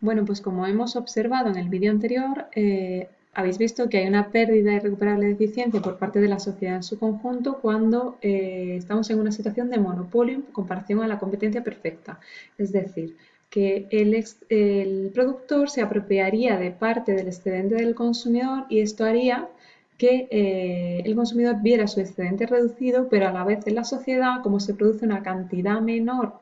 Bueno, pues como hemos observado en el vídeo anterior, eh, habéis visto que hay una pérdida irrecuperable de eficiencia por parte de la sociedad en su conjunto cuando eh, estamos en una situación de monopolio en comparación a la competencia perfecta. Es decir, que el, el productor se apropiaría de parte del excedente del consumidor y esto haría que eh, el consumidor viera su excedente reducido, pero a la vez en la sociedad, como se produce una cantidad menor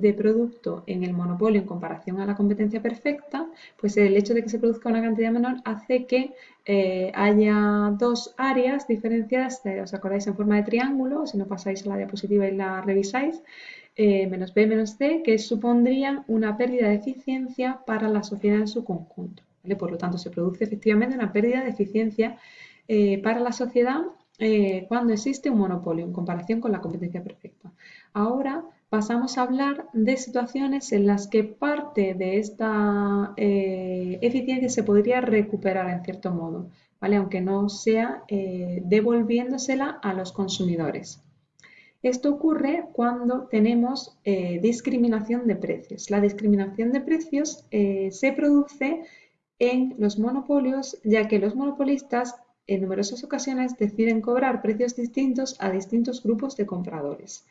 de producto en el monopolio en comparación a la competencia perfecta, pues el hecho de que se produzca una cantidad menor hace que eh, haya dos áreas diferenciadas, eh, os acordáis en forma de triángulo, si no pasáis a la diapositiva y la revisáis, menos B menos C, que supondrían una pérdida de eficiencia para la sociedad en su conjunto. Por lo tanto, se produce efectivamente una pérdida de eficiencia eh, para la sociedad eh, cuando existe un monopolio en comparación con la competencia perfecta. Ahora pasamos a hablar de situaciones en las que parte de esta eh, eficiencia se podría recuperar en cierto modo, ¿vale? aunque no sea devolviéndosela a los consumidores. Esto ocurre cuando tenemos discriminación de precios. La discriminación de precios se produce en los monopolios, ya que los monopolistas en numerosas ocasiones deciden cobrar precios distintos a distintos grupos de compradores.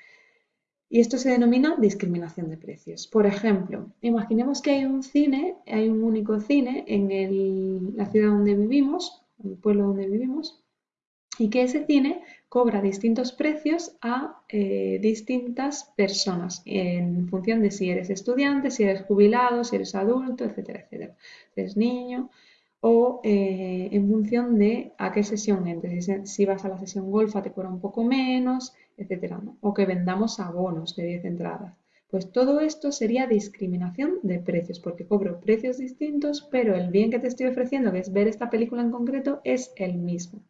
Y esto se denomina discriminación de precios. Por ejemplo, imaginemos que hay un cine, hay un único cine en la ciudad donde vivimos, en el pueblo donde vivimos, y que ese cine cobra distintos precios a eh, distintas personas en función de si eres estudiante, si eres jubilado, si eres adulto, etcétera, etcétera. Si eres niño, o eh, en función de a qué sesión entres. Si vas a la sesión golfa te cobra un poco menos, etcétera, O que vendamos abonos de 10 entradas. Pues todo esto sería discriminación de precios, porque cobro precios distintos, pero el bien que te estoy ofreciendo, que es ver esta película en concreto, es el mismo.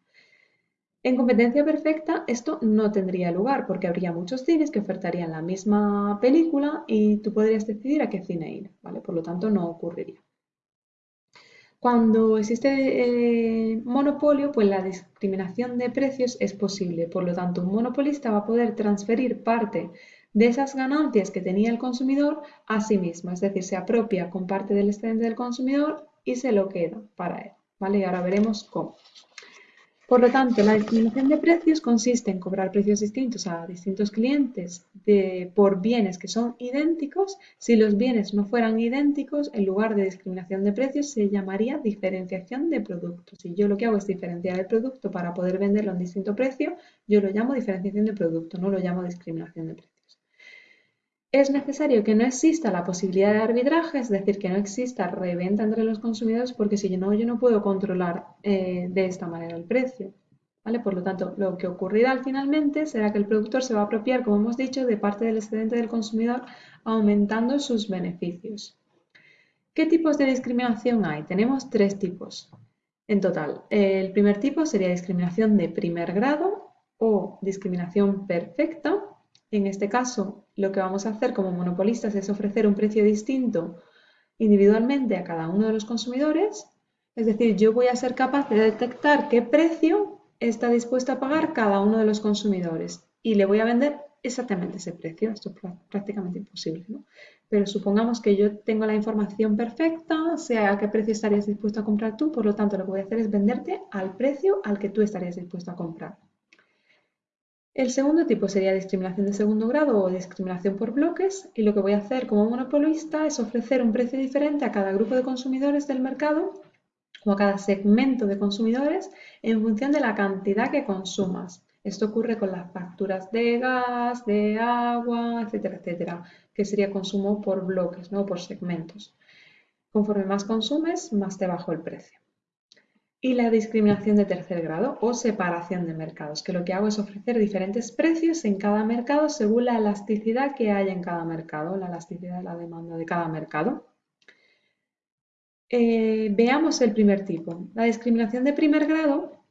En competencia perfecta esto no tendría lugar porque habría muchos cines que ofertarían la misma película y tú podrías decidir a qué cine ir, ¿vale? Por lo tanto no ocurriría. Cuando existe eh, monopolio, pues la discriminación de precios es posible. Por lo tanto, un monopolista va a poder transferir parte de esas ganancias que tenía el consumidor a sí mismo. Es decir, se apropia con parte del excedente del consumidor y se lo queda para él. ¿Vale? Y ahora veremos cómo. Por lo tanto, la discriminación de precios consiste en cobrar precios distintos a distintos clientes por bienes que son idénticos. Si los bienes no fueran idénticos, en lugar de discriminación de precios se llamaría diferenciación de productos. Si yo lo que hago es diferenciar el producto para poder venderlo a un distinto precio, yo lo llamo diferenciación de producto, no lo llamo discriminación de precios. Es necesario que no exista la posibilidad de arbitraje, es decir, que no exista reventa entre los consumidores, porque si no, yo no puedo controlar eh, de esta manera el precio. ¿vale? Por lo tanto, lo que ocurrirá finalmente será que el productor se va a apropiar, como hemos dicho, de parte del excedente del consumidor, aumentando sus beneficios. ¿Qué tipos de discriminación hay? Tenemos tres tipos en total. El primer tipo sería discriminación de primer grado o discriminación perfecta. En este caso, lo que vamos a hacer como monopolistas es ofrecer un precio distinto individualmente a cada uno de los consumidores. Es decir, yo voy a ser capaz de detectar qué precio está dispuesto a pagar cada uno de los consumidores y le voy a vender exactamente ese precio. Esto es prácticamente imposible, ¿no? Pero supongamos que yo tengo la información perfecta, sea a qué precio estarías dispuesto a comprar tú, por lo tanto lo que voy a hacer es venderte al precio al que tú estarías dispuesto a comprar. El segundo tipo sería discriminación de segundo grado o discriminación por bloques y lo que voy a hacer como monopolista es ofrecer un precio diferente a cada grupo de consumidores del mercado o a cada segmento de consumidores en función de la cantidad que consumas. Esto ocurre con las facturas de gas, de agua, etcétera, etcétera, que sería consumo por bloques, no por segmentos. Conforme más consumes, más te bajo el precio y la discriminación de tercer grado o separación de mercados, que lo que hago es ofrecer diferentes precios en cada mercado según la elasticidad que haya en cada mercado, la elasticidad de la demanda de cada mercado. Eh, veamos el primer tipo. La discriminación de primer grado,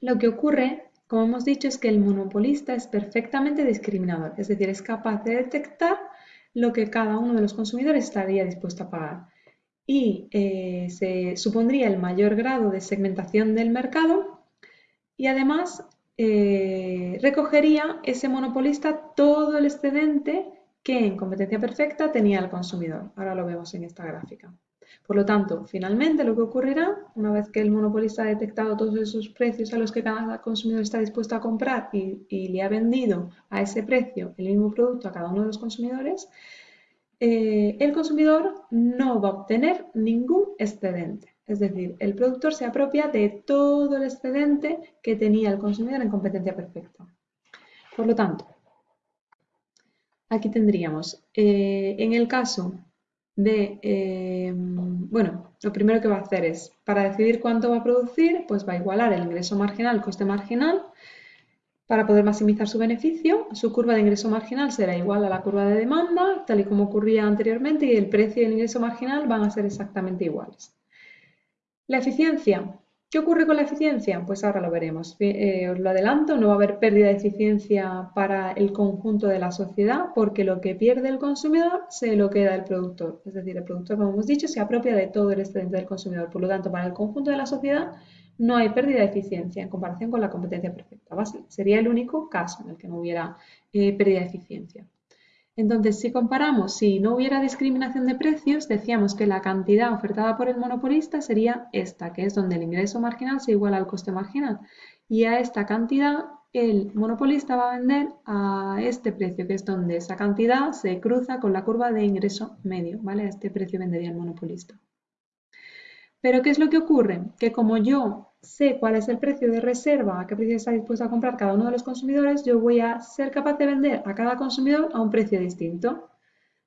lo que ocurre, como hemos dicho, es que el monopolista es perfectamente discriminador, es decir, es capaz de detectar lo que cada uno de los consumidores estaría dispuesto a pagar y eh, se supondría el mayor grado de segmentación del mercado y además eh, recogería ese monopolista todo el excedente que en competencia perfecta tenía el consumidor. Ahora lo vemos en esta gráfica. Por lo tanto, finalmente lo que ocurrirá, una vez que el monopolista ha detectado todos esos precios a los que cada consumidor está dispuesto a comprar y, le ha vendido a ese precio el mismo producto a cada uno de los consumidores, eh, el consumidor no va a obtener ningún excedente. Es decir, el productor se apropia de todo el excedente que tenía el consumidor en competencia perfecta. Por lo tanto, aquí tendríamos, eh, en el caso de, eh, bueno, lo primero que va a hacer es, para decidir cuánto va a producir, pues va a igualar el ingreso marginal, coste marginal, para poder maximizar su beneficio. Su curva de ingreso marginal será igual a la curva de demanda, tal y como ocurría anteriormente, y el precio y el ingreso marginal van a ser exactamente iguales. La eficiencia, ¿Qué ocurre con la eficiencia? Pues ahora lo veremos. Eh, os lo adelanto, no va a haber pérdida de eficiencia para el conjunto de la sociedad porque lo que pierde el consumidor se lo queda el productor. Es decir, el productor, como hemos dicho, se apropia de todo el excedente del consumidor. Por lo tanto, para el conjunto de la sociedad no hay pérdida de eficiencia en comparación con la competencia perfecta. Sería el único caso en el que no hubiera eh, pérdida de eficiencia. Entonces, si comparamos, si no hubiera discriminación de precios, decíamos que la cantidad ofertada por el monopolista sería esta, que es donde el ingreso marginal se iguala al coste marginal. Y a esta cantidad el monopolista va a vender a este precio, que es donde esa cantidad se cruza con la curva de ingreso medio, ¿vale? A este precio vendería el monopolista. Pero ¿qué es lo que ocurre? Que como yo sé cuál es el precio de reserva, a qué precio está dispuesto a comprar cada uno de los consumidores, yo voy a ser capaz de vender a cada consumidor a un precio distinto.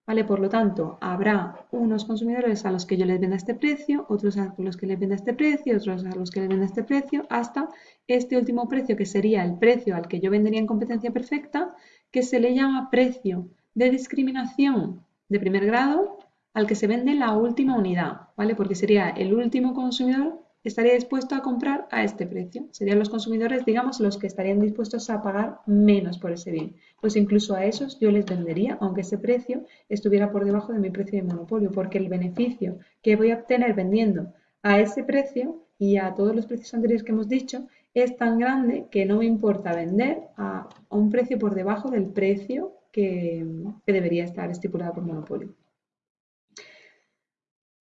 ¿Vale? Por lo tanto, habrá unos consumidores a los que yo les venda este precio, otros a los que les venda este precio, otros a los que les venda este precio, hasta este último precio que sería el precio al que yo vendería en competencia perfecta, que se le llama precio de discriminación de primer grado al que se vende la última unidad, ¿vale? Porque sería el último consumidor estaría dispuesto a comprar a este precio. Serían los consumidores, digamos, los que estarían dispuestos a pagar menos por ese bien. Pues incluso a esos yo les vendería, aunque ese precio estuviera por debajo de mi precio de monopolio, porque el beneficio que voy a obtener vendiendo a ese precio y a todos los precios anteriores que hemos dicho es tan grande que no me importa vender a, un precio por debajo del precio que debería estar estipulado por monopolio.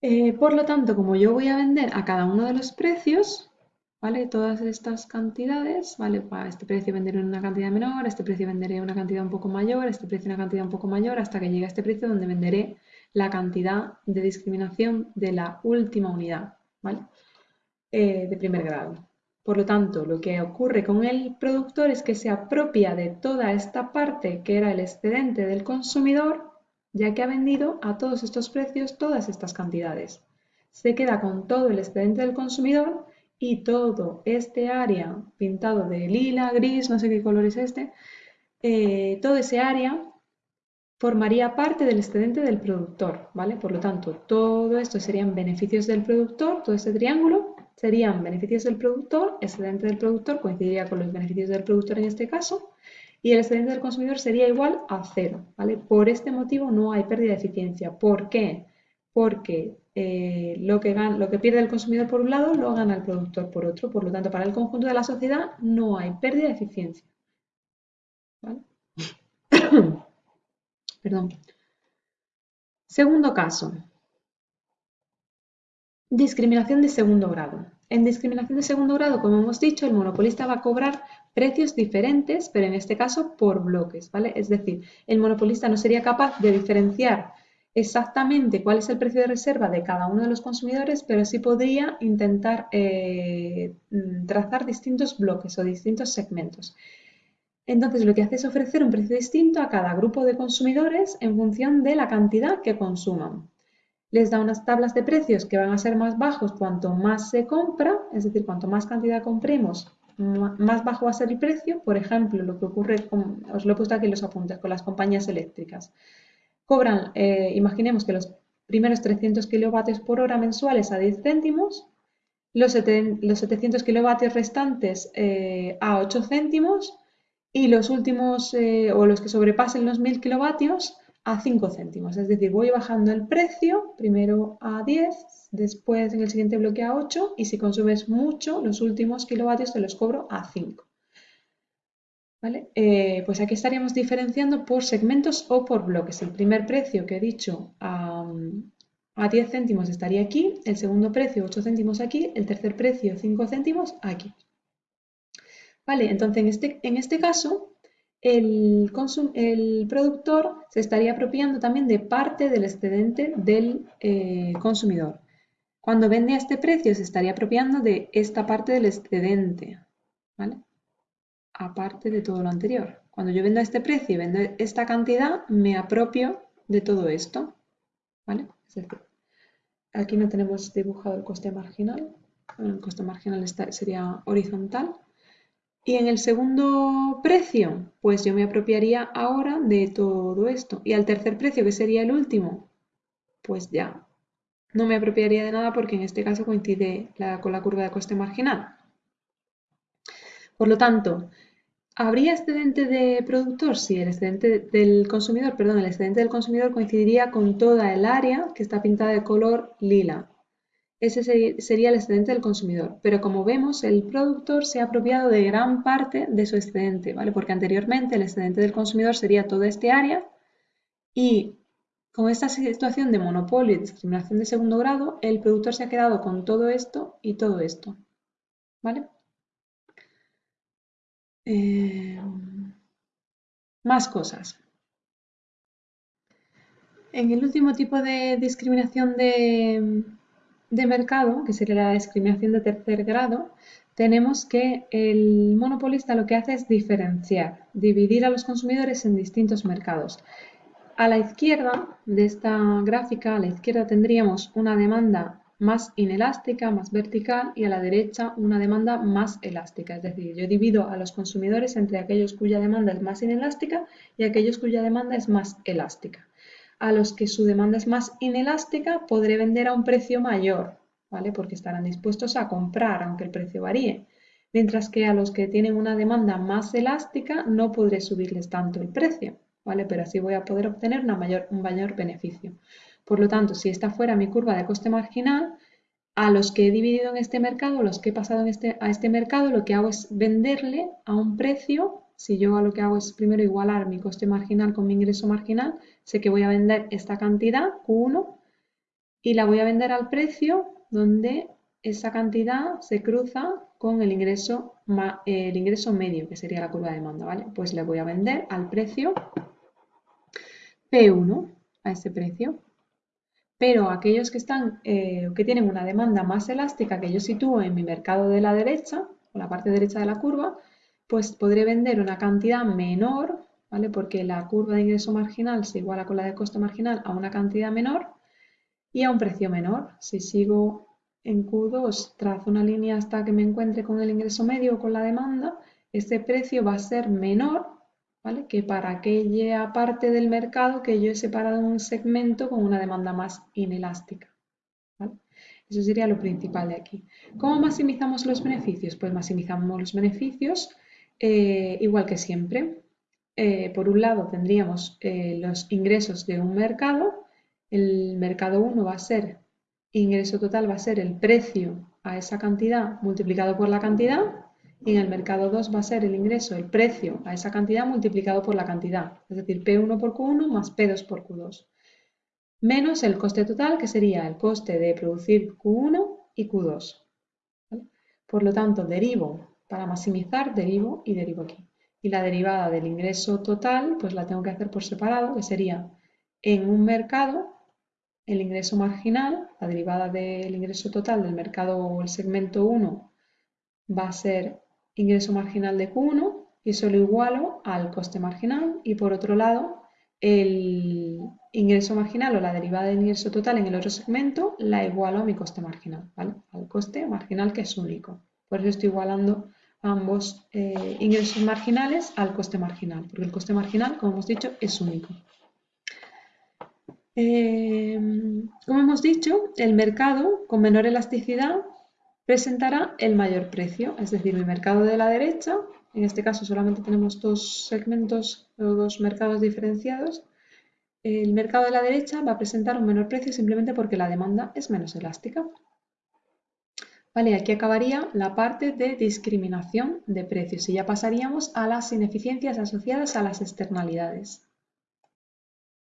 Eh, por lo tanto, como yo voy a vender a cada uno de los precios, ¿vale? Todas estas cantidades, ¿vale? A este precio venderé una cantidad menor, este precio venderé una cantidad un poco mayor, este precio una cantidad un poco mayor, hasta que llegue a este precio donde venderé la cantidad de discriminación de la última unidad, ¿vale? Eh, de primer grado. Por lo tanto, lo que ocurre con el productor es que se apropia de toda esta parte que era el excedente del consumidor ya que ha vendido a todos estos precios todas estas cantidades. Se queda con todo el excedente del consumidor y todo este área pintado de lila, gris, no sé qué color es este, eh, todo ese área formaría parte del excedente del productor, ¿vale? Por lo tanto, todo esto serían beneficios del productor, todo este triángulo serían beneficios del productor, excedente del productor coincidiría con los beneficios del productor en este caso, y el excedente del consumidor sería igual a cero. ¿vale? Por este motivo no hay pérdida de eficiencia. ¿Por qué? Porque eh, lo, que lo que pierde el consumidor por un lado lo gana el productor por otro. Por lo tanto, para el conjunto de la sociedad no hay pérdida de eficiencia. Perdón. Segundo caso. Discriminación de segundo grado. En discriminación de segundo grado, como hemos dicho, el monopolista va a cobrar precios diferentes, pero en este caso por bloques, ¿vale? Es decir, el monopolista no sería capaz de diferenciar exactamente cuál es el precio de reserva de cada uno de los consumidores, pero sí podría intentar eh, trazar distintos bloques o distintos segmentos. Entonces, lo que hace es ofrecer un precio distinto a cada grupo de consumidores en función de la cantidad que consuman les da unas tablas de precios que van a ser más bajos cuanto más se compra, es decir, cuanto más cantidad compremos, más bajo va a ser el precio. Por ejemplo, lo que ocurre, con, os lo he puesto aquí en los apuntes, con las compañías eléctricas. Cobran, eh, imaginemos que los primeros 300 kilovatios por hora mensuales a 10 céntimos, los, 700 kilovatios restantes eh, a 8 céntimos y los últimos eh, o los que sobrepasen los 1000 kilovatios a 5 céntimos. Es decir, voy bajando el precio, primero a 10, después en el siguiente bloque a 8 y si consumes mucho, los últimos kilovatios te los cobro a 5. ¿Vale? Eh, pues aquí estaríamos diferenciando por segmentos o por bloques. El primer precio que he dicho a, a 10 céntimos estaría aquí, el segundo precio 8 céntimos aquí, el tercer precio 5 céntimos aquí. Vale, entonces en este, en este caso el, el, productor se estaría apropiando también de parte del excedente del eh, consumidor. Cuando vende a este precio se estaría apropiando de esta parte del excedente, ¿vale? Aparte de todo lo anterior. Cuando yo vendo a este precio y vendo esta cantidad, me apropio de todo esto, ¿vale? aquí no tenemos dibujado el coste marginal. el coste marginal sería horizontal. Y en el segundo precio, pues yo me apropiaría ahora de todo esto. Y al tercer precio, que sería el último, pues ya no me apropiaría de nada porque en este caso coincide con la curva de coste marginal. Por lo tanto, ¿habría excedente de productor? Sí, el excedente del consumidor, perdón, el excedente del consumidor coincidiría con toda el área que está pintada de color lila. Ese sería el excedente del consumidor. Pero como vemos, el productor se ha apropiado de gran parte de su excedente, ¿vale? Porque anteriormente el excedente del consumidor sería toda este área y con esta situación de monopolio y discriminación de segundo grado, el productor se ha quedado con todo esto y todo esto. ¿Vale? Eh, más cosas. En el último tipo de discriminación de, de mercado, que sería la discriminación de tercer grado, tenemos que el monopolista lo que hace es diferenciar, dividir a los consumidores en distintos mercados. A la izquierda de esta gráfica, a la izquierda tendríamos una demanda más inelástica, más vertical, y a la derecha una demanda más elástica. Es decir, yo divido a los consumidores entre aquellos cuya demanda es más inelástica y aquellos cuya demanda es más elástica a los que su demanda es más inelástica podré vender a un precio mayor, ¿vale? Porque estarán dispuestos a comprar aunque el precio varíe. Mientras que a los que tienen una demanda más elástica no podré subirles tanto el precio, ¿vale? Pero así voy a poder obtener una mayor, un mayor beneficio. Por lo tanto, si esta fuera mi curva de coste marginal, a los que he dividido en este mercado, los que he pasado en este, a este mercado, lo que hago es venderle a un precio si yo lo que hago es primero igualar mi coste marginal con mi ingreso marginal, sé que voy a vender esta cantidad, Q1, y la voy a vender al precio donde esa cantidad se cruza con el ingreso, el ingreso medio, que sería la curva de demanda, ¿vale? Pues le voy a vender al precio P1, a ese precio. Pero aquellos que, están, eh, que tienen una demanda más elástica que yo sitúo en mi mercado de la derecha, o la parte derecha de la curva, pues podré vender una cantidad menor, ¿vale? Porque la curva de ingreso marginal se iguala con la de costo marginal a una cantidad menor y a un precio menor. Si sigo en Q2, trazo una línea hasta que me encuentre con el ingreso medio o con la demanda, ese precio va a ser menor ¿vale? que para aquella parte del mercado que yo he separado un segmento con una demanda más inelástica. Eso sería lo principal de aquí. ¿Cómo maximizamos los beneficios? Pues maximizamos los beneficios eh, igual que siempre. Eh, por un lado tendríamos eh, los ingresos de un mercado. El mercado 1 va a ser, ingreso total va a ser el precio a esa cantidad multiplicado por la cantidad. Y en el mercado 2 va a ser el ingreso, el precio a esa cantidad multiplicado por la cantidad. Es decir, P1 por Q1 más P2 por Q2. Menos el coste total, que sería el coste de producir Q1 y Q2. Por lo tanto, derivo para maximizar, derivo y derivo aquí. Y la derivada del ingreso total, pues la tengo que hacer por separado, que sería en un mercado, el ingreso marginal, la derivada del ingreso total del mercado o el segmento 1 va a ser ingreso marginal de Q1 y eso lo igualo al coste marginal y por otro lado el ingreso marginal o la derivada del ingreso total en el otro segmento la igualo a mi coste marginal, ¿vale? Al coste marginal que es único. Por eso estoy igualando ambos eh, ingresos marginales al coste marginal, porque el coste marginal, como hemos dicho, es único. Eh, como hemos dicho, el mercado con menor elasticidad presentará el mayor precio, es decir, mi mercado de la derecha, en este caso solamente tenemos dos segmentos o dos mercados diferenciados, el mercado de la derecha va a presentar un menor precio simplemente porque la demanda es menos elástica. Vale, aquí acabaría la parte de discriminación de precios y ya pasaríamos a las ineficiencias asociadas a las externalidades.